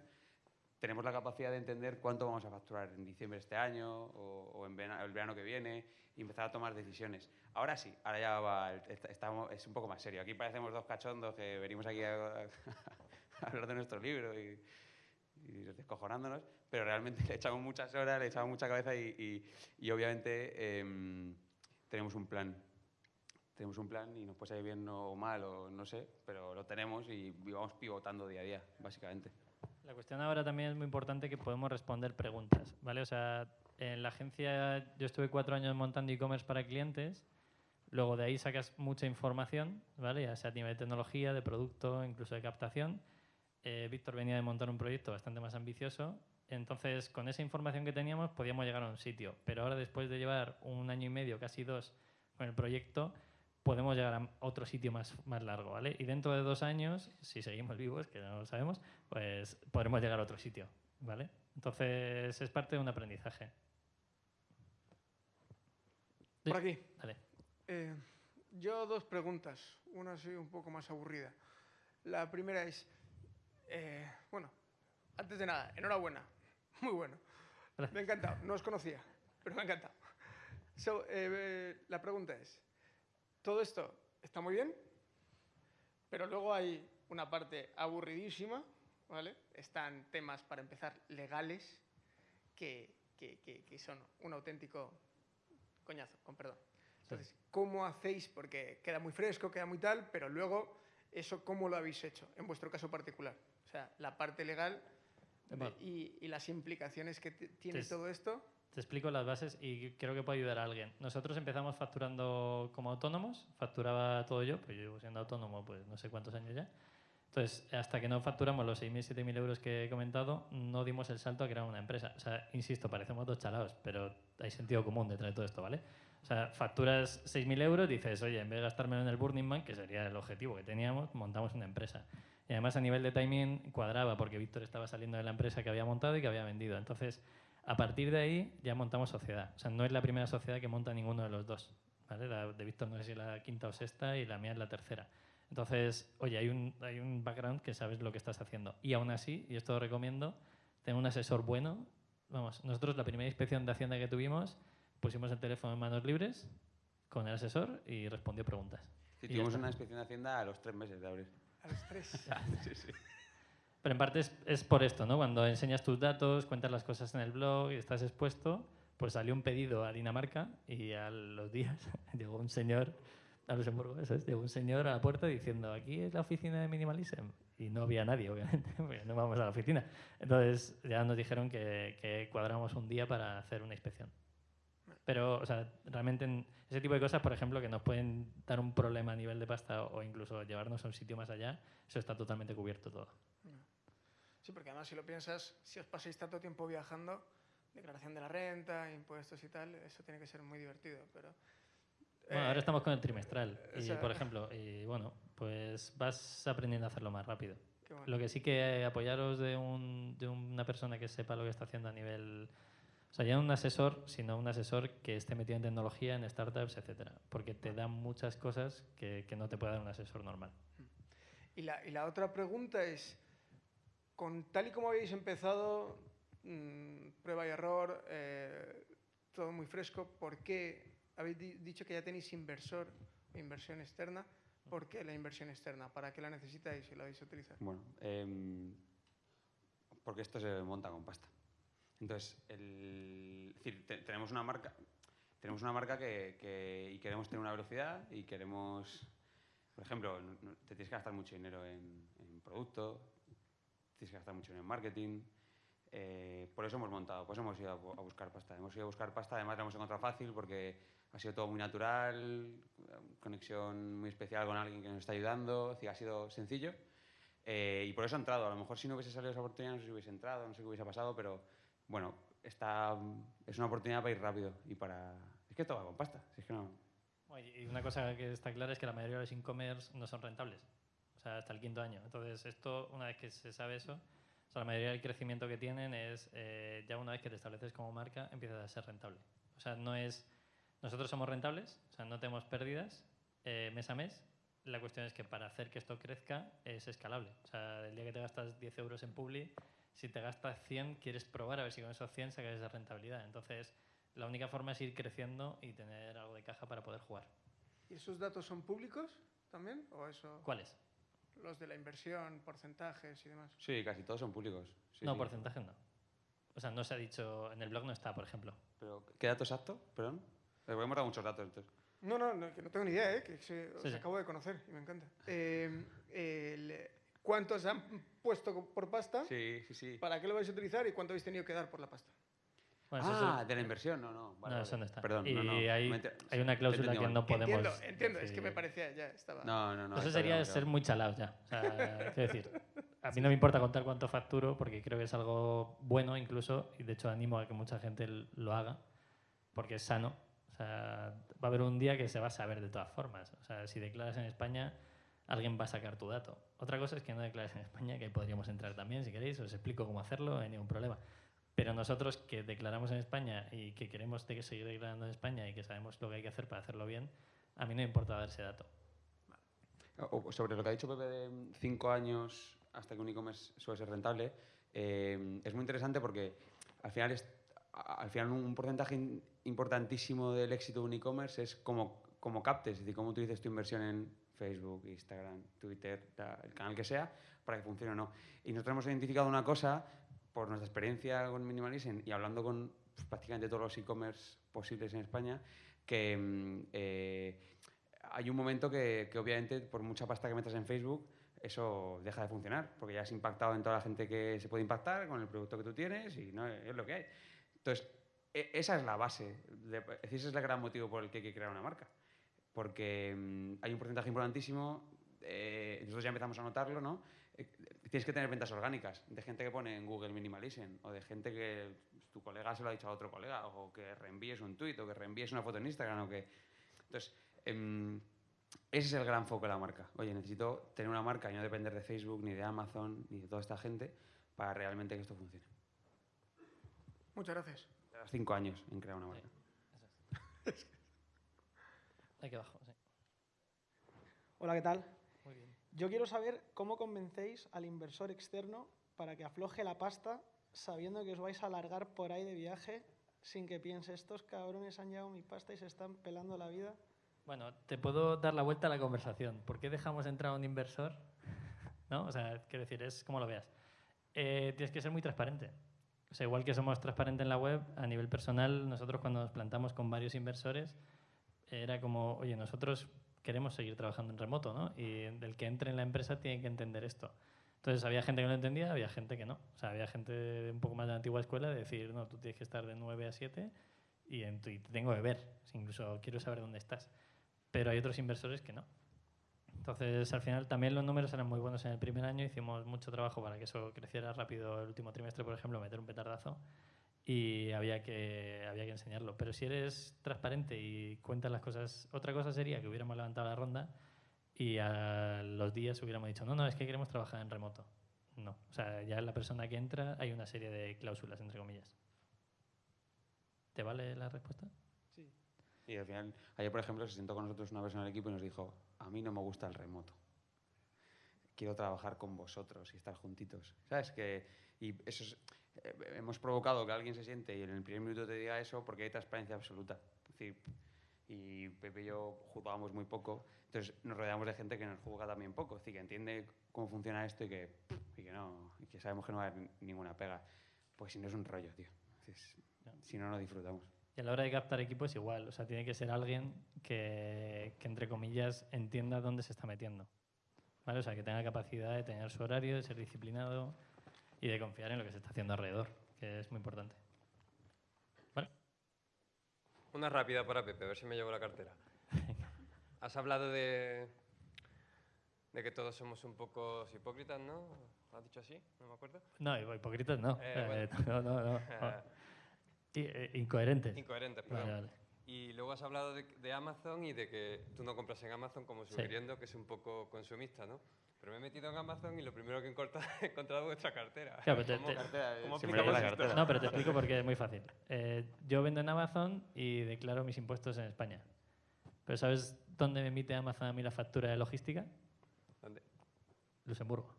tenemos la capacidad de entender cuánto vamos a facturar en diciembre de este año o, o en verano, el verano que viene y empezar a tomar decisiones. Ahora sí, ahora ya va, estamos, es un poco más serio. Aquí parecemos dos cachondos que venimos aquí a, a hablar de nuestro libro y, descojonándonos, pero realmente le echamos muchas horas, le echamos mucha cabeza y, y- y obviamente em, tenemos un plan. Tenemos un plan y nos puede salir bien o mal o no sé, pero lo tenemos y vamos pivotando día a día, básicamente. La cuestión ahora también es muy importante que podemos responder preguntas, ¿vale? O sea, en la agencia yo estuve cuatro años montando e-commerce para clientes, luego de ahí sacas mucha información, ¿vale? Ya sea a nivel de tecnología, de producto, incluso de captación. Eh, Víctor venía de montar un proyecto bastante más ambicioso, entonces con esa información que teníamos podíamos llegar a un sitio, pero ahora después de llevar un año y medio, casi dos, con el proyecto, podemos llegar a otro sitio más, más largo, ¿vale? Y dentro de dos años, si seguimos vivos, que no lo sabemos, pues podremos llegar a otro sitio, ¿vale? Entonces es parte de un aprendizaje. Por aquí. Dale. Eh, yo dos preguntas. Una así un poco más aburrida. La primera es, eh, bueno, antes de nada, enhorabuena. Muy bueno. Me ha encantado. No os conocía, pero me ha encantado. So, eh, la pregunta es, ¿todo esto está muy bien? Pero luego hay una parte aburridísima, ¿vale? Están temas, para empezar, legales, que, que- que- que son un auténtico coñazo, con perdón. Entonces, ¿cómo hacéis? Porque queda muy fresco, queda muy tal, pero luego, ¿eso cómo lo habéis hecho, en vuestro caso particular? O sea, la parte legal de- y, y las implicaciones que tiene Entonces, todo esto. Te explico las bases y creo que puede ayudar a alguien. Nosotros empezamos facturando como autónomos, facturaba todo yo, pues yo llevo siendo autónomo pues no sé cuántos años ya. Entonces, hasta que no facturamos los 6.000, 7.000 euros que he comentado, no dimos el salto a crear una empresa. O sea, insisto, parecemos dos chalados, pero hay sentido común detrás de todo esto, ¿vale? O sea, facturas 6.000 euros, dices, oye, en vez de gastármelo en el Burning Man, que sería el objetivo que teníamos, montamos una empresa. Y además a nivel de timing cuadraba, porque Víctor estaba saliendo de la empresa que había montado y que había vendido. Entonces, a partir de ahí ya montamos sociedad. O sea, no es la primera sociedad que monta ninguno de los dos. ¿vale? La de Víctor no sé si es la quinta o sexta y la mía es la tercera. Entonces, oye, hay un, hay un background que sabes lo que estás haciendo. Y aún así, y esto lo recomiendo, tener un asesor bueno. Vamos, nosotros la primera inspección de Hacienda que tuvimos, pusimos el teléfono en manos libres con el asesor y respondió preguntas. Sí, tuvimos una inspección de Hacienda a los tres meses de abrir. A los tres. Sí, sí. Pero en parte es, es por esto, ¿no? Cuando enseñas tus datos, cuentas las cosas en el blog y estás expuesto, pues salió un pedido a Dinamarca y a los días llegó un señor a Luxemburgo, eso es, llegó un señor a la puerta diciendo, aquí es la oficina de Minimalism. Y no había nadie, obviamente, porque no vamos a la oficina. Entonces ya nos dijeron que, que cuadramos un día para hacer una inspección. Pero, o sea, realmente en ese tipo de cosas, por ejemplo, que nos pueden dar un problema a nivel de pasta o incluso llevarnos a un sitio más allá, eso está totalmente cubierto todo. Sí, porque además si lo piensas, si os pasáis tanto tiempo viajando, declaración de la renta, impuestos y tal, eso tiene que ser muy divertido, pero... Bueno, eh, ahora estamos con el trimestral. o Y, sea- por ejemplo, y bueno, pues vas aprendiendo a hacerlo más rápido. bueno. Lo que sí que apoyaros de, un- de una persona que sepa lo que está haciendo a nivel... O sea, ya no un asesor, sino un asesor que esté metido en tecnología, en startups, etcétera. Porque te da muchas cosas que, que no te puede dar un asesor normal. Y la, y la otra pregunta es, con tal y como habéis empezado, mm, prueba y error, eh, todo muy fresco, ¿por qué habéis di- dicho que ya tenéis inversor, inversión externa? ¿Por qué la inversión externa? ¿Para qué la necesitáis y la vais a utilizar? Bueno, em, porque esto se monta con pasta. Entonces, el, es decir, te- tenemos una marca, tenemos una marca que, que- y queremos tener una velocidad y queremos, por ejemplo, te tienes que gastar mucho dinero en, en producto, tienes que gastar mucho dinero en marketing. eh, por eso hemos montado, por eso hemos ido a, a buscar pasta. Hemos ido a buscar pasta, además la hemos encontrado fácil porque ha sido todo muy natural, conexión muy especial con alguien que nos está ayudando, es decir, ha sido sencillo. Eh, y por eso ha entrado. A lo mejor si no hubiese salido esa oportunidad, no sé si hubiese entrado, no sé qué hubiese pasado, pero bueno, está, es una oportunidad para ir rápido y para... Es que todo va con pasta. es que no... Y una cosa que está clara es que la mayoría de los e-commerce no son rentables. O sea, hasta el quinto año. Entonces, esto, una vez que se sabe eso, o sea, la mayoría del crecimiento que tienen es, eh, ya una vez que te estableces como marca, empiezas a ser rentable. O sea, no es, nosotros somos rentables, o sea, no tenemos pérdidas eh, mes a mes. La cuestión es que para hacer que esto crezca es escalable. O sea, el día que te gastas 10 euros en Publi, si te gastas 100, quieres probar a ver si con esos 100 sacas esa rentabilidad. Entonces, la única forma es ir creciendo y tener algo de caja para poder jugar. ¿Y esos datos son públicos también? ¿O eso, ¿Cuáles? los de la inversión, porcentajes y demás? Sí, casi todos son públicos. Sí, no, sí. porcentajes no. O sea, no se ha dicho, en el blog no está, por ejemplo. Pero, ¿Qué dato exacto? Perdón. Porque hemos dado muchos datos. Entonces. No, no, no, que no tengo ni idea, ¿eh? que se- os sí. acabo de conocer y me encanta. Eh, el- ¿Cuántos han puesto por pasta? Sí, sí, sí. ¿Para qué lo vais a utilizar y cuánto habéis tenido que dar por la pasta? Bueno, ah, es- de la inversión, no, no. vale, no, eso no está. Perdón, y no, no. hay, enter- hay una cláusula que no podemos... entiendo, entiendo, es que me parecía, ya estaba. No, no, no. eso sería bien, ser claro. muy chalados ya. O sea, quiero decir, a mí no me importa contar cuánto facturo porque creo que es algo bueno incluso y de hecho animo a que mucha gente lo haga porque es sano. O sea, va a haber un día que se va a saber de todas formas. O sea, si declaras en España, alguien va a sacar tu dato. Otra cosa es que no declares en España, que podríamos entrar también si queréis, os explico cómo hacerlo, no hay ningún problema. Pero nosotros que declaramos en España y que queremos seguir declarando en España y que sabemos lo que hay que hacer para hacerlo bien, a mí no me importa dar ese dato. Sobre lo que ha dicho Pepe de cinco años hasta que un e-commerce suele ser rentable, eh, es muy interesante porque al final, es, al final un porcentaje importantísimo del éxito de un e-commerce es cómo, cómo captes, es decir, cómo utilices tu inversión en Facebook, Instagram, Twitter, el canal que sea, para que funcione o no. Y nosotros hemos identificado una cosa, por nuestra experiencia con Minimalism y hablando con pues, prácticamente todos los e-commerce posibles en España, que mm, eh, hay un momento que, que obviamente por mucha pasta que metas en Facebook, eso deja de funcionar, porque ya has impactado en toda la gente que se puede impactar con el producto que tú tienes y no es lo que hay. Entonces, e- esa es la base, de- ese es el gran motivo por el que hay que crear una marca. Porque mm, hay un porcentaje importantísimo, eh, nosotros ya empezamos a notarlo, ¿no? Eh, tienes que tener ventas orgánicas, de gente que pone en Google Minimalism, o de gente que tu colega se lo ha dicho a otro colega, o que reenvíes un tweet, o que reenvíes una foto en Instagram, o que... Entonces, em, ese es el gran foco de la marca. Oye, necesito tener una marca y no depender de Facebook, ni de Amazon, ni de toda esta gente para realmente que esto funcione. Muchas gracias. Cinco años en crear una marca. Aquí abajo, sí. Hola, ¿qué tal? Muy bien. Yo quiero saber cómo convencéis al inversor externo para que afloje la pasta sabiendo que os vais a alargar por ahí de viaje sin que piense, estos cabrones han llevado mi pasta y se están pelando la vida. Bueno, te puedo dar la vuelta a la conversación. ¿Por qué dejamos entrar a un inversor? ¿No? O sea, quiero decir, es como lo veas. Eh, tienes que ser muy transparente. O sea, igual que somos transparentes en la web, a nivel personal, nosotros cuando nos plantamos con varios inversores, era como, oye, nosotros queremos seguir trabajando en remoto, ¿no? Y el que entre en la empresa tiene que entender esto. Entonces, había gente que lo entendía, había gente que no. O sea, había gente un poco más de la antigua escuela de decir, no, tú tienes que estar de 9 a 7 y, en y te tengo que ver. Incluso quiero saber dónde estás pero hay otros inversores que no. Entonces, al final, también los números eran muy buenos en el primer año, hicimos mucho trabajo para que eso creciera rápido el último trimestre, por ejemplo, meter un petardazo, y había que, había que enseñarlo. Pero si eres transparente y cuentas las cosas, otra cosa sería que hubiéramos levantado la ronda y a los días hubiéramos dicho, no, no, es que queremos trabajar en remoto. No, o sea, ya la persona que entra hay una serie de cláusulas, entre comillas. ¿Te vale la respuesta? Y al final, ayer, por ejemplo, se sentó con nosotros una persona del equipo y nos dijo, a mí no me gusta el remoto. Quiero trabajar con vosotros y estar juntitos. ¿Sabes? Que, y eso es- hemos provocado que alguien se siente y en el primer minuto te diga eso porque hay transparencia absoluta. Es decir, y Pepe y yo jugábamos muy poco, entonces nos rodeamos de gente que nos juega también poco, es decir, que entiende cómo funciona esto y que, y que no, y que sabemos que no va a haber ninguna pega. Pues si no es un rollo, tío. Es- si no, no disfrutamos. Y a la hora de captar equipo es igual, o sea, tiene que ser alguien que, que, entre comillas, entienda dónde se está metiendo. ¿Vale? O sea, que tenga capacidad de tener su horario, de ser disciplinado y de confiar en lo que se está haciendo alrededor, que es muy importante. ¿Vale? Una rápida para Pepe, a ver si me llevo la cartera. Has hablado de, de que todos somos un poco hipócritas, ¿no? ¿Lo has dicho así? No me acuerdo. No, hipócritas no. Eh, Eh, no, no, no. Eh, incoherentes. Incoherentes, perdón. Vale, vale. Y luego has hablado de, de Amazon y de que tú no compras en Amazon como Sí. sugiriendo que es un poco consumista, ¿no? Pero me he metido en Amazon y lo primero que he encontrado, he encontrado vuestra cartera. Claro, pero te- ¿Cómo- te- cómo la esto? cartera. No, pero te explico porque es muy fácil. Eh, yo vendo en Amazon y declaro mis impuestos en España. Pero ¿sabes dónde me emite Amazon a mí la factura de logística? ¿Dónde? Luxemburgo.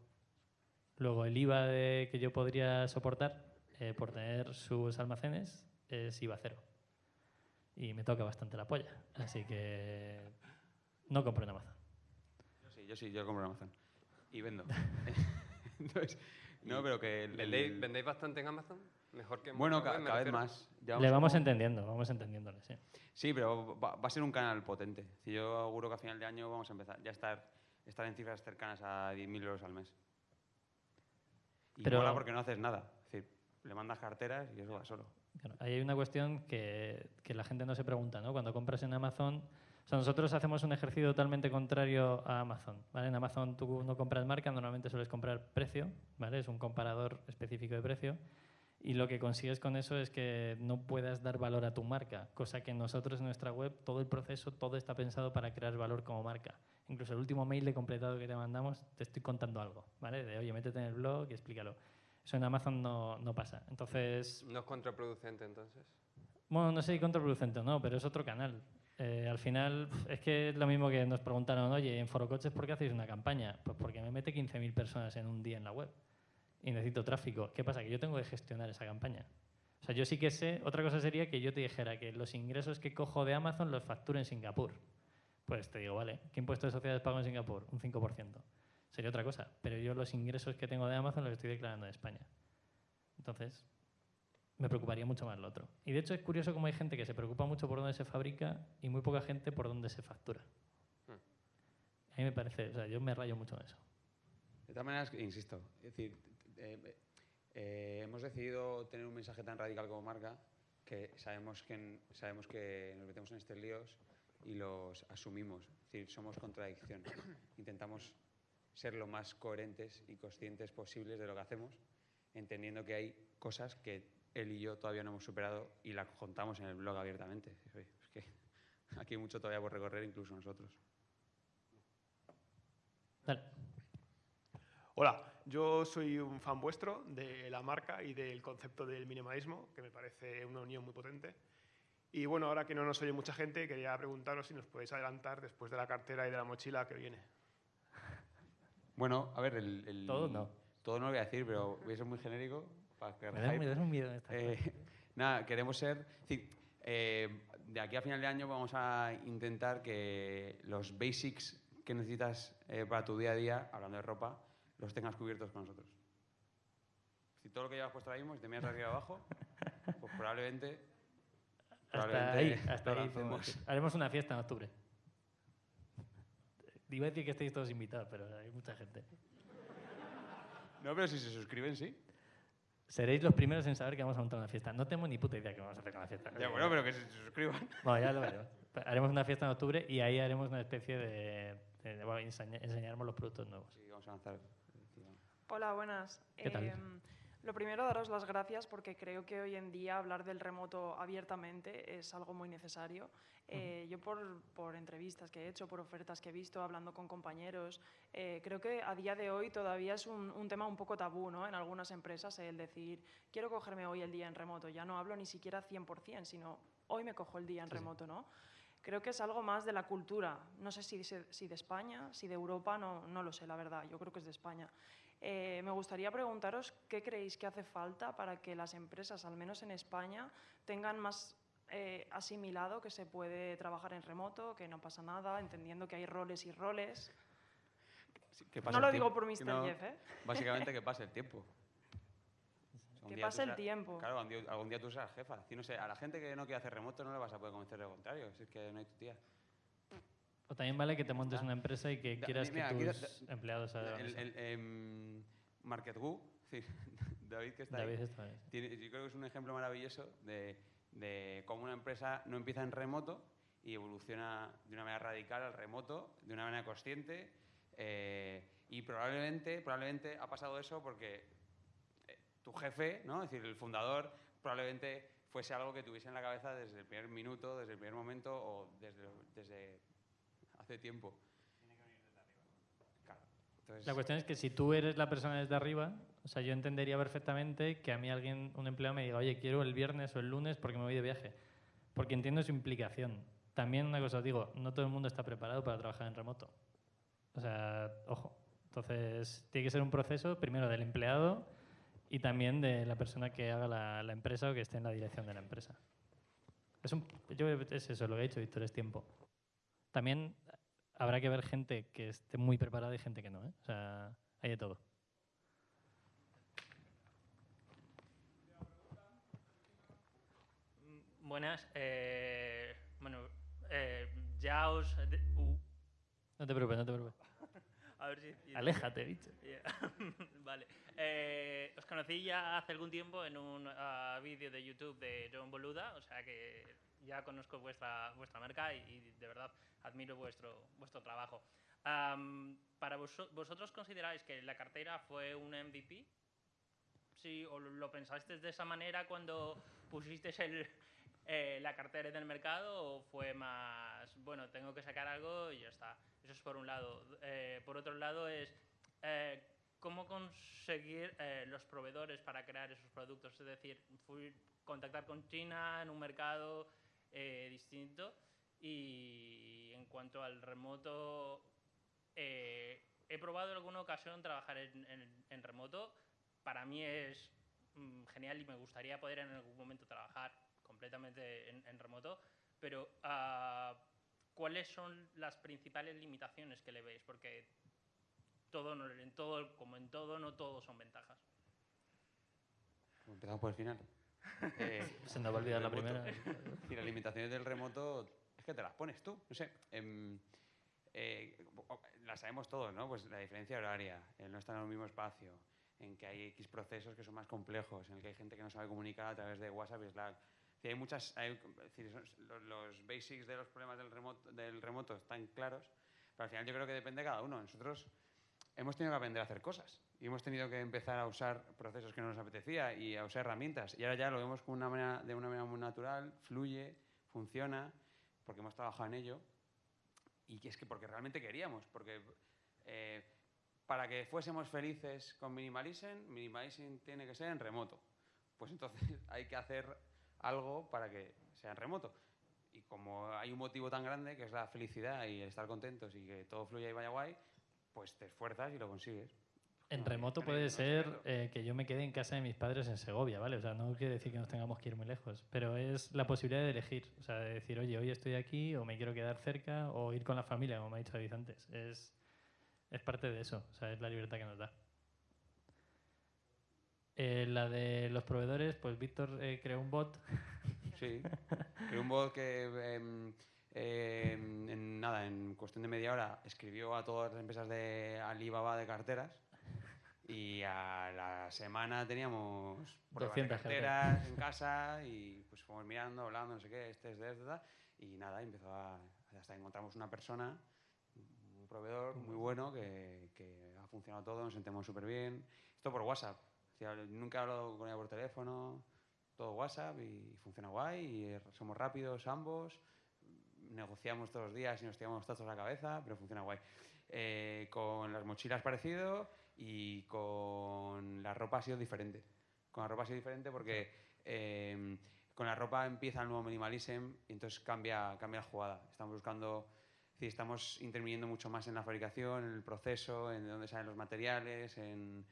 Luego el IVA de- que yo podría soportar eh, por tener sus almacenes es IVA cero. Y me toca bastante la polla. Así que no compro en Amazon. Yo sí, yo sí, yo compro en Amazon. Y vendo. Entonces, no, pero que... el- ¿Vendéis, el- vendéis bastante en Amazon? Mejor que en Bueno, ca- web, cada vez más. Le vamos como- entendiendo, vamos entendiéndole, sí. Sí, pero va, va a ser un canal potente. Si yo auguro que a final de año vamos a empezar ya a estar, estar en cifras cercanas a 10.000 euros al mes. Y Pero- mola porque no haces nada. Es decir, le mandas carteras y eso va solo. Ahí hay una cuestión que, la gente no se pregunta, ¿no? Cuando compras en Amazon, nosotros hacemos un ejercicio totalmente contrario a Amazon. En Amazon tú no compras marca, normalmente sueles comprar precio, ¿vale? Es un comparador específico de precio y lo que consigues con eso es que no puedas dar valor a tu marca, cosa que nosotros en nuestra web, todo el proceso, todo está pensado para crear valor como marca. Incluso el último mail de completado que te mandamos, te estoy contando algo, ¿vale? De, oye, métete en el blog y explícalo. Eso en Amazon no, no pasa. Entonces, ¿No es contraproducente entonces? bueno, no sé si contraproducente o no, pero es otro canal. Eh, al final, es que es lo mismo que nos preguntaron, oye, en Forocoches, ¿por qué hacéis una campaña? Pues porque me mete 15.000 personas en un día en la web y necesito tráfico. ¿Qué pasa? Que yo tengo que gestionar esa campaña. O sea, yo sí que sé, otra cosa sería que yo te dijera que los ingresos que cojo de Amazon los facturo en Singapur. pues te digo, vale, ¿qué impuesto de sociedades pago en Singapur? Un 5%. Sería otra cosa, pero yo los ingresos que tengo de Amazon los estoy declarando en España. Entonces, me preocuparía mucho más lo otro. Y de hecho es curioso cómo hay gente que se preocupa mucho por dónde se fabrica y muy poca gente por dónde se factura. Hmm. A mí me parece, o sea, yo me rayo mucho en eso. De todas maneras, insisto, es decir, eh, eh, hemos decidido tener un mensaje tan radical como marca que sabemos que, sabemos que nos metemos en estos líos y los asumimos. Es decir, somos contradicción. Intentamos ser lo más coherentes y conscientes posibles de lo que hacemos, entendiendo que hay cosas que él y yo todavía no hemos superado y la contamos en el blog abiertamente. Oye, Es que aquí hay mucho todavía por recorrer, incluso nosotros. Dale. Hola, yo soy un fan vuestro de la marca y del concepto del minimalismo, que me parece una unión muy potente. Y bueno, ahora que no nos oye mucha gente, quería preguntaros si nos podéis adelantar después de la cartera y de la mochila que viene. Bueno, a ver, el, el- Todo no. Todo no lo voy a decir, pero voy a ser muy genérico para crear Me un miedo esta Eh, nada, queremos ser. eh, de aquí a final de año vamos a intentar que los basics que necesitas eh, para tu día a día, hablando de ropa, los tengas cubiertos con nosotros. Si todo lo que llevas puesto ahora mismo, si te miras arriba abajo, pues probablemente. Hasta ahí, hasta ahí. Haremos una fiesta en octubre. Iba a decir que estáis todos invitados, pero hay mucha gente. No, pero si se suscriben, sí. Seréis los primeros en saber que vamos a montar una fiesta. No tengo ni puta idea que vamos a hacer con la fiesta. Ya, bueno, pero que se suscriban. Bueno, ya lo veremos. Haremos una fiesta en octubre y ahí haremos una especie de... de- bueno, enseña- enseñaremos los productos nuevos. Sí, vamos a lanzar. Hola, buenas. ¿Qué tal? Lo primero, daros las gracias porque creo que hoy en día hablar del remoto abiertamente es algo muy necesario. Eh, Yo por, por entrevistas que he hecho, por ofertas que he visto, hablando con compañeros, eh, creo que a día de hoy todavía es un, un tema un poco tabú ¿no? en algunas empresas el decir, quiero cogerme hoy el día en remoto. Ya no hablo ni siquiera 100%, sino hoy me cojo el día en remoto. ¿no? Creo que es algo más de la cultura. No sé si, si de España, si de Europa, no, no lo sé, la verdad. Yo creo que es de España. Eh, me gustaría preguntaros qué creéis que hace falta para que las empresas, al menos en España, tengan más eh, asimilado que se puede trabajar en remoto, que no pasa nada, entendiendo que hay roles y roles. Sí, que pase No el lo digo por Mr. no- Jeff, ¿eh? Básicamente que pase el tiempo. O sea, un Que pase el serás- tiempo. Claro, algún día, algún día tú serás jefa. Decir, no sé, a la gente que no quiere hacer remoto no le vas a poder convencer de lo contrario. Si es que no hay tu tía. O también vale que te montes una empresa y que Da- quieras mira, que aquí da- tus da- empleados hagan El, eso. el, em, Market Gu, sí, David que está David ahí, está ahí. tiene- yo creo que es un ejemplo maravilloso de, de cómo una empresa no empieza en remoto y evoluciona de una manera radical al remoto, de una manera consciente. eh, y probablemente, probablemente ha pasado eso porque eh, tu jefe, ¿no? es decir, el fundador, probablemente fuese algo que tuviese en la cabeza desde el primer minuto, desde el primer momento o desde, desde hace tiempo. Claro. Entonces, La cuestión es que si tú eres la persona desde arriba, o sea, yo entendería perfectamente que a mí alguien, un empleado me diga, oye, quiero el viernes o el lunes porque me voy de viaje. Porque entiendo su implicación. También una cosa os digo, no todo el mundo está preparado para trabajar en remoto. O sea, ojo. Entonces, tiene que ser un proceso primero del empleado y también de la persona que haga la, la empresa o que esté en la dirección de la empresa. Es, un, yo que es eso, lo que ha dicho Víctor, es tiempo. También habrá que ver gente que esté muy preparada y gente que no. ¿eh? O sea, hay de todo. Buenas. eh, bueno, eh, ya os... de- uh, No te preocupes, no te preocupes. a ver si... Aléjate, bicho. Vale. Eh, os conocí ya hace algún tiempo en un ah, vídeo de YouTube de John Boluda, o sea que ya conozco vuestra, vuestra marca y, y de verdad admiro vuestro, vuestro trabajo. Am, ¿Para vos- vosotros consideráis que la cartera fue un MVP? Sí, o lo- lo pensasteis de esa manera cuando pusisteis el, eh, la cartera en el mercado o fue más, bueno, tengo que sacar algo y ya está. Eso es por un lado. Eh, por otro lado es eh, cómo conseguir eh, los proveedores para crear esos productos. Es decir, fui contactar con China en un mercado eh, distinto y en cuanto al remoto, eh, he probado en alguna ocasión trabajar en, remoto. Para mí es mm, genial y me gustaría poder en algún momento trabajar completamente en, remoto, pero ah, ¿cuáles son las principales limitaciones que le veis? Porque todo, en todo, como en todo, no todo son ventajas. Empezamos por el final. Eh, Se nos va a olvidar la primera. Y las limitaciones del remoto es que te las pones tú. No sé. em, eh, o- las sabemos todos, ¿no? Pues la diferencia horaria, el no estar en el mismo espacio, en que hay X procesos que son más complejos, en el que hay gente que no sabe comunicar a través de WhatsApp y Slack. Sí, hay muchas, hay- los, los basics de los problemas del remoto, del remoto están claros, pero al final yo creo que depende de cada uno. Nosotros hemos tenido que aprender a hacer cosas y hemos tenido que empezar a usar procesos que no nos apetecía y a usar herramientas. Y ahora ya lo vemos con una manera- de una manera muy natural, fluye, funciona, porque hemos trabajado en ello y es que porque realmente queríamos, porque eh, para que fuésemos felices con Minimalism, Minimalism tiene que ser en remoto. Pues entonces hay que hacer algo para que sea en remoto. Y como hay un motivo tan grande que es la felicidad y el estar contentos y que todo fluya y vaya guay, pues te esfuerzas y lo consigues. En remoto puede ser eh, que yo me quede en casa de mis padres en Segovia, ¿vale? O sea, no quiere decir que nos tengamos que ir muy lejos, pero es la posibilidad de elegir. O sea, de decir, oye, hoy estoy aquí o me quiero quedar cerca o ir con la familia, como me ha dicho David antes. Es, es parte de eso, o sea, es la libertad que nos da. Eh, la de los proveedores, pues Víctor eh, creó un bot. Sí, creó un bot que em, en nada, en cuestión de media hora escribió a todas las empresas de Alibaba de carteras y a la semana teníamos pruebas de 200 carteras en casa y pues fuimos mirando, hablando, no sé qué, este es de este, tal, y nada, empezó a, hasta encontramos una persona, un proveedor muy bueno que, que ha funcionado todo, nos sentimos súper bien. Esto por WhatsApp, o sea, nunca he hablado con ella por teléfono, todo WhatsApp y funciona guay y eh, somos rápidos ambos, negociamos todos los días y nos tiramos tazos a la cabeza, pero funciona guay. Eh, con las mochilas parecido y con la ropa ha sido diferente. Con la ropa ha sido diferente porque eh, con la ropa empieza el nuevo minimalism y entonces cambia, cambia la jugada. Estamos buscando, es decir, estamos interviniendo mucho más en la fabricación, en el proceso, en de dónde salen los materiales, en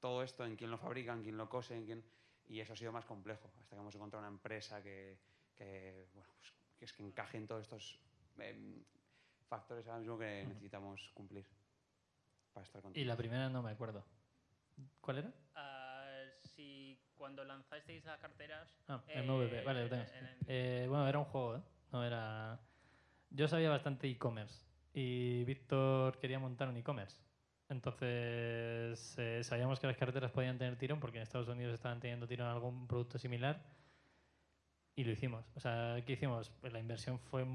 todo esto, en quién lo fabrica, en quién lo cose, en quién... Y eso ha sido más complejo, hasta que hemos encontrado una empresa que, que, bueno, pues, que es que encaje en todos estos em, factores ahora mismo que necesitamos cumplir para estar Y contentos. la primera no me acuerdo. ¿Cuál era? Ah, si cuando lanzasteis las carteras... Ah, eh, MVP, vale, lo tengo. Eh, bueno, era un juego, ¿eh? No era... Yo sabía bastante e-commerce y Víctor quería montar un e-commerce. Entonces eh, sabíamos que las carteras podían tener tirón porque en Estados Unidos estaban teniendo tirón algún producto similar y lo hicimos. O sea, ¿qué hicimos? Pues la inversión fue...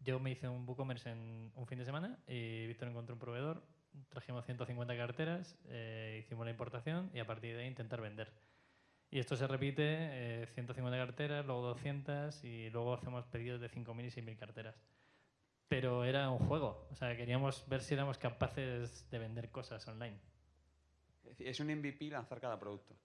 Yo me hice un WooCommerce en un fin de semana y Víctor encontró un proveedor, trajimos 150 carteras, eh, hicimos la importación y a partir de ahí intentar vender. Y esto se repite, eh, 150 carteras, luego 200 y luego hacemos pedidos de 5.000 y 6.000 carteras. Pero era un juego, o sea, queríamos ver si éramos capaces de vender cosas online. Es un MVP lanzar cada producto.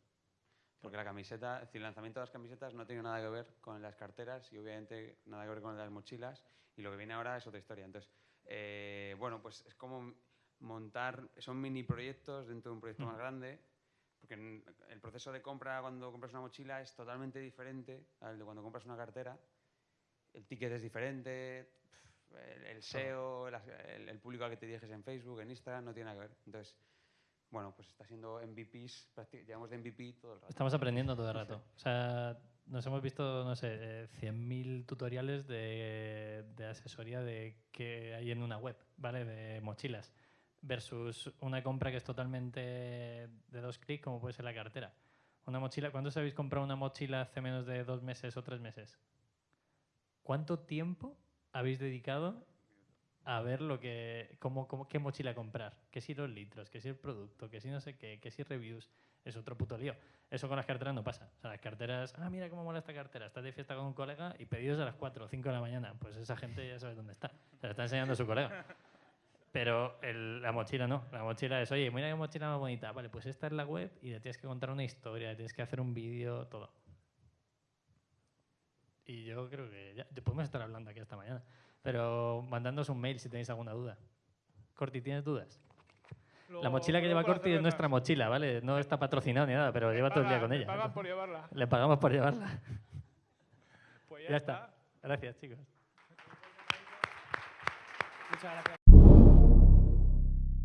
Porque la camiseta, es decir, el lanzamiento de las camisetas no tiene nada que ver con las carteras y obviamente nada que ver con las mochilas. Y lo que viene ahora es otra historia. Entonces, eh, bueno, pues es como montar, son mini proyectos dentro de un proyecto más grande. Porque el proceso de compra cuando compras una mochila es totalmente diferente al de cuando compras una cartera. El ticket es diferente, el, el SEO, las- el, el público al que te diriges en Facebook, en Instagram, no tiene nada que ver. Entonces, bueno, pues está siendo MVPs, llevamos de MVP todo el rato. Estamos aprendiendo todo el rato. O sea, nos hemos visto, no sé, eh, 100.000 tutoriales de, de asesoría de que hay en una web, ¿vale? De mochilas. Versus una compra que es totalmente de dos clics, como puede ser la cartera. Una mochila, ¿cuántos habéis comprado una mochila hace menos de dos meses o tres meses? ¿Cuánto tiempo habéis dedicado a ver lo que, cómo, cómo- qué mochila comprar? Que si los litros, que si el producto, que si no sé qué, que si reviews. Es otro puto lío. Eso con las carteras no pasa. O sea, las carteras, ah, mira cómo mola esta cartera. Estás de fiesta con un colega y pedidos a las 4 o 5 de la mañana. Pues esa gente ya sabe dónde está. Se la está enseñando a su colega. Pero la mochila no. La mochila es, oye, mira qué mochila más bonita. Vale, pues esta es la web y le tienes que contar una historia, le tienes que hacer un vídeo, todo. Y yo creo que ya podemos estar hablando aquí esta mañana. Pero mandándonos un mail si tenéis alguna duda. Corti, ¿tienes dudas? la mochila que lleva Corti es nuestra mochila, ¿vale? No está patrocinado ni nada, pero lleva todo el día con ella. pagan por llevarla. Le pagamos por llevarla. Pues ya está. Gracias, chicos. Muchas gracias.